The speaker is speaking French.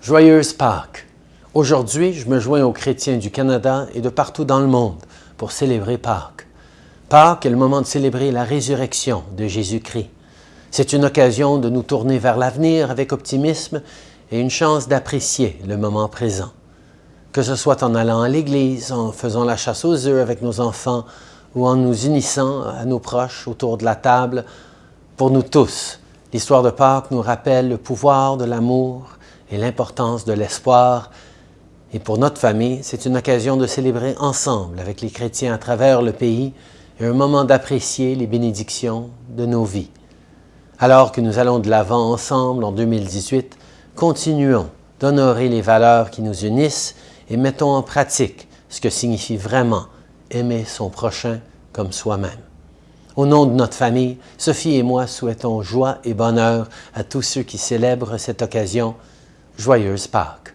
Joyeuse Pâques! Aujourd'hui, je me joins aux chrétiens du Canada et de partout dans le monde pour célébrer Pâques. Pâques est le moment de célébrer la résurrection de Jésus-Christ. C'est une occasion de nous tourner vers l'avenir avec optimisme et une chance d'apprécier le moment présent. Que ce soit en allant à l'église, en faisant la chasse aux œufs avec nos enfants ou en nous unissant à nos proches autour de la table, pour nous tous, l'histoire de Pâques nous rappelle le pouvoir de l'amour et l'importance de l'espoir. Et pour notre famille, c'est une occasion de célébrer ensemble avec les chrétiens à travers le pays et un moment d'apprécier les bénédictions de nos vies. Alors que nous allons de l'avant ensemble en 2018, continuons d'honorer les valeurs qui nous unissent et mettons en pratique ce que signifie vraiment aimer son prochain comme soi-même. Au nom de notre famille, Sophie et moi souhaitons joie et bonheur à tous ceux qui célèbrent cette occasion. Joyeuse Pâques!